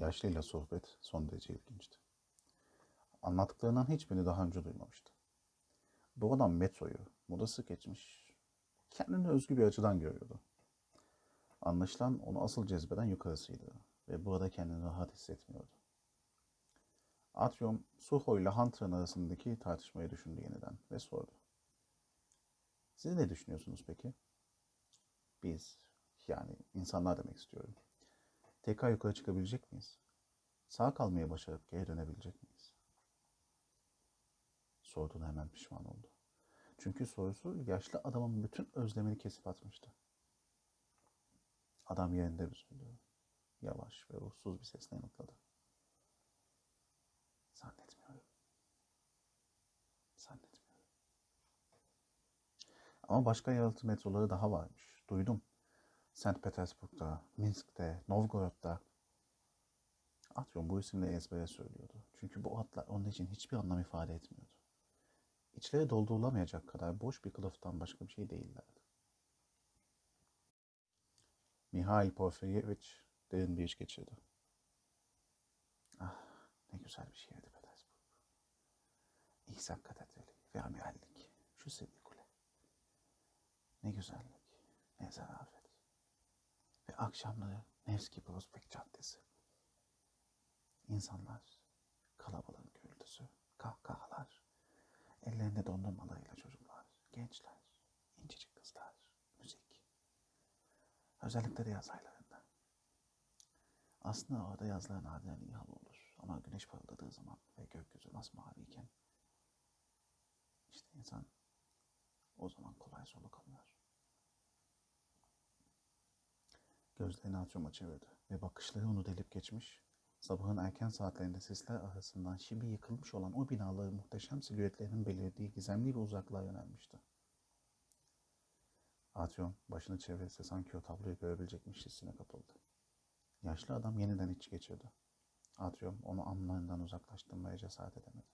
Yaşlıyla sohbet son derece ilginçti. Anlattıklarından hiçbirini daha önce duymamıştı. Bu adam metroyu, modası geçmiş, kendine özgü bir açıdan görüyordu. Anlaşılan onu asıl cezbeden yukarısıydı ve burada kendini rahat hissetmiyordu. Atrium, Suho ile Hunter'ın arasındaki tartışmayı düşündü yeniden ve sordu. Siz ne düşünüyorsunuz peki? Biz, yani insanlar demek istiyorum. Tekrar yukarı çıkabilecek miyiz? Sağ kalmaya başarıp geri dönebilecek miyiz? Sorduğuna hemen pişman oldu. Çünkü sorusu yaşlı adamın bütün özlemini kesip atmıştı. Adam yerinde üzüldü. Yavaş ve ruhsuz bir sesle yanıtladı. Zannetmiyorum. Zannetmiyorum. Ama başka yalıtı metroları daha varmış. Duydum. St. Petersburg'da, Minsk'te, Novgorod'da. Atrium bu isimle ezbere söylüyordu. Çünkü bu adlar onun için hiçbir anlam ifade etmiyordu. İçleri doldurulamayacak kadar boş bir kılıftan başka bir şey değillerdi. Mihail Porfiryevich derin bir iş geçirdi. Ah ne güzel bir şehirdi Petersburg. İhsan Katedrali ve amirallik. Şu sevgi kule. Ne güzellik, ne zarafet. Akşamları Nevski Prospekt Caddesi. İnsanlar, kalabalığın gürültüsü, kahkahalar, ellerinde dondurmalarıyla çocuklar, gençler, incecik kızlar, müzik. Özellikle de yaz aylarında. Aslında orada yazlar nadiren iyi hava olur. Ama güneş parıldadığı zaman ve gökyüzü masmaviyken işte insan o zaman kolay soluk alıyor. Gözlerini açıma çevirdi ve bakışları onu delip geçmiş, sabahın erken saatlerinde sisler arasından şimdi yıkılmış olan o binaların muhteşem silüetlerinin belirdiği gizemli bir uzaklığa yönelmişti. Atrium başını çevirse sanki o tabloyu görebilecekmiş hissine kapıldı. Yaşlı adam yeniden iç geçirdi. Atrium onu anlarından uzaklaştırmaya cesaret edemedi.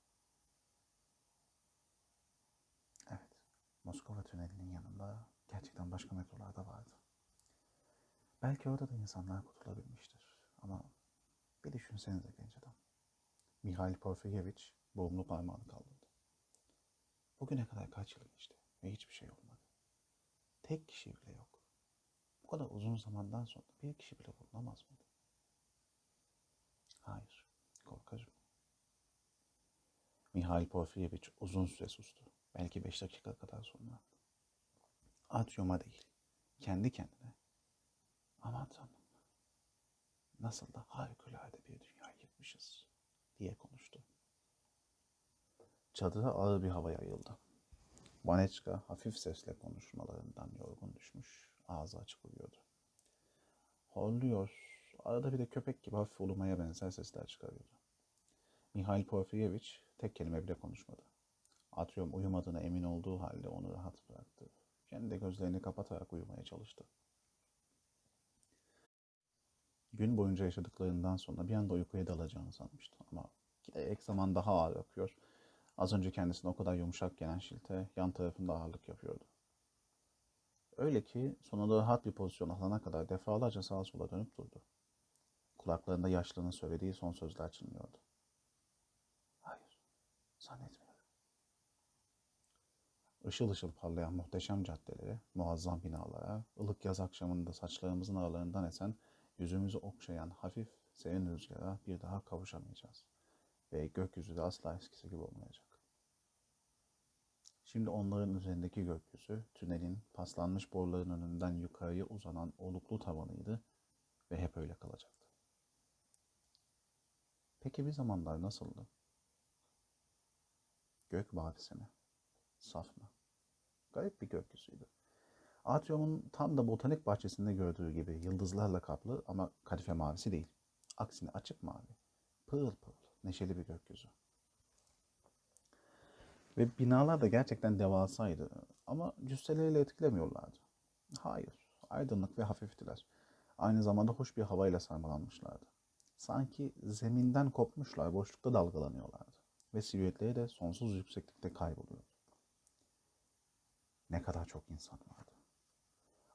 Evet, Moskova tünelinin yanında gerçekten başka metrolar da vardı. Belki orada da insanlar kurtulabilmiştir. Ama bir düşünsenize genç adam. Mihail Porfiryevich boğumlu parmağını kaldırdı. Bugüne kadar kaç yıl geçti ve hiçbir şey olmadı. Tek kişi bile yok. Bu kadar uzun zamandan sonra bir kişi bile bulunamaz mıydı? Hayır, korkarım. Mihail Porfiryevich uzun süre sustu. Belki beş dakika kadar sonra. Atrium'a değil, kendi kendine. Aman tanrım, nasıl da harikulade bir dünya yıkmışız diye konuştu. Çadıra ağır bir hava yayıldı. Vaneçka hafif sesle konuşmalarından yorgun düşmüş, ağzı açık uyuyordu. Horluyor, arada bir de köpek gibi hafif ulumaya benzer sesler çıkarıyordu. Mihail Porfiryevich tek kelime bile konuşmadı. Atrium uyumadığına emin olduğu halde onu rahat bıraktı. Kendi de gözlerini kapatarak uyumaya çalıştı. Gün boyunca yaşadıklarından sonra bir anda uykuya dalacağını sanmıştı ama giderek zaman daha ağır akıyor. Az önce kendisine o kadar yumuşak gelen şilte yan tarafında ağırlık yapıyordu. Öyle ki sonunda rahat bir pozisyon alana kadar defalarca sağa sola dönüp durdu. Kulaklarında yaşlının söylediği son sözler çınlıyordu. Hayır, zannetmiyorum. Işıl ışıl parlayan muhteşem caddelere, muazzam binalara, ılık yaz akşamında saçlarımızın aralarından esen, yüzümüzü okşayan hafif, serin rüzgara bir daha kavuşamayacağız. Ve gökyüzü de asla eskisi gibi olmayacak. Şimdi onların üzerindeki gökyüzü, tünelin paslanmış boruların önünden yukarıya uzanan oluklu tavanıydı ve hep öyle kalacaktı. Peki bir zamanlar nasıldı? Gök mavisi mi? Saf mı? Garip bir gökyüzüydü. Atrium'un tam da botanik bahçesinde gördüğü gibi yıldızlarla kaplı ama kadife mavisi değil. Aksine açık mavi. Pırıl pırıl, neşeli bir gökyüzü. Ve binalar da gerçekten devasaydı. Ama cüsseleriyle etkilemiyorlardı. Hayır, aydınlık ve hafiftiler. Aynı zamanda hoş bir havayla sarmalanmışlardı. Sanki zeminden kopmuşlar, boşlukta dalgalanıyorlardı. Ve silüetleri de sonsuz yükseklikte kayboluyordu. Ne kadar çok insan vardı.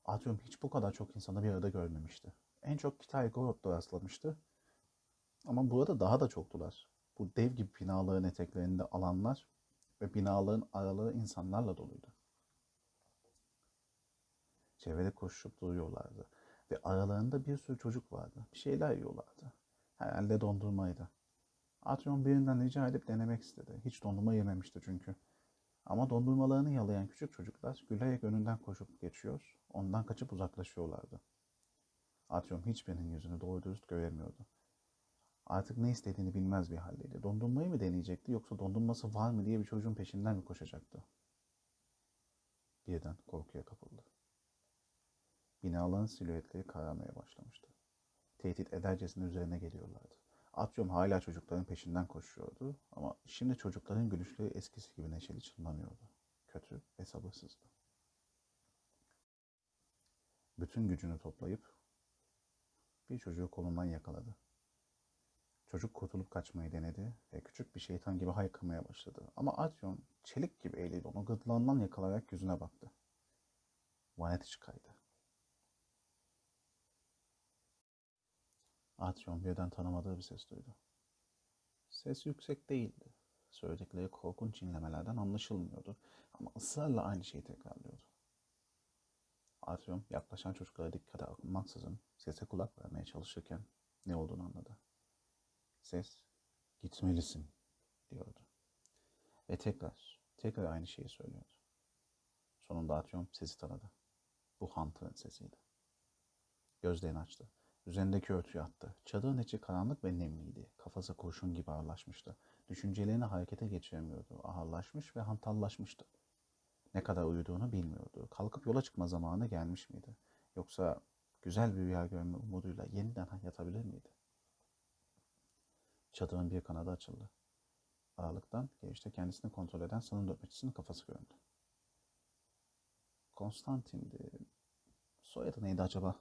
Atrium hiç bu kadar çok insanı bir arada görmemişti. En çok Kitay Gorod'da rastlamıştı. Ama burada daha da çoktular. Bu dev gibi binaların eteklerinde alanlar ve binaların araları insanlarla doluydu. Çevrede koşup duruyorlardı. Ve aralarında bir sürü çocuk vardı. Bir şeyler yiyorlardı. Herhalde dondurmaydı. Atrion birinden rica edip denemek istedi. Hiç dondurma yememişti çünkü. Ama dondurmalarını yalayan küçük çocuklar gülerek önünden koşup geçiyor, ondan kaçıp uzaklaşıyorlardı. Atrium hiçbirinin yüzünü doğru dürüst göremiyordu. Artık ne istediğini bilmez bir haldeydi. Dondurmayı mı deneyecekti yoksa dondurması var mı diye bir çocuğun peşinden mi koşacaktı? Birden korkuya kapıldı. Binaların silüetleri kararmaya başlamıştı. Tehdit edercesine üzerine geliyorlardı. Atrium hala çocukların peşinden koşuyordu ama şimdi çocukların gülüşleri eskisi gibi neşeli çınlamıyordu. Kötü ve sabırsızdı. Bütün gücünü toplayıp bir çocuğu kolundan yakaladı. Çocuk kurtulup kaçmayı denedi ve küçük bir şeytan gibi haykırmaya başladı. Ama Atrium çelik gibi eliyle onu gırtlağından yakalayarak yüzüne baktı. Vanet çıkaydı. Atrium birden tanımadığı bir ses duydu. Ses yüksek değildi. Söyledikleri korkunç inlemelerden anlaşılmıyordu ama ısrarla aynı şeyi tekrarlıyordu. Atrium yaklaşan çocuklara dikkate almaksızın sese kulak vermeye çalışırken ne olduğunu anladı. Ses, gitmelisin diyordu. Ve tekrar, tekrar aynı şeyi söylüyordu. Sonunda Atrium sesi tanıdı. Bu Hunter'ın sesiydi. Gözlerini açtı. Üzerindeki örtüyü attı. Çadırın içi karanlık ve nemliydi. Kafası kurşun gibi ağırlaşmıştı. Düşüncelerini harekete geçiremiyordu. Ağırlaşmış ve hantallaşmıştı. Ne kadar uyuduğunu bilmiyordu. Kalkıp yola çıkma zamanı gelmiş miydi? Yoksa güzel bir rüya görme umuduyla yeniden yatabilir miydi? Çadırın bir kanadı açıldı. Aralıktan girişte kendisini kontrol eden sanın nöbetçisinin kafası göründü. Konstantin'di. Soyadı neydi acaba?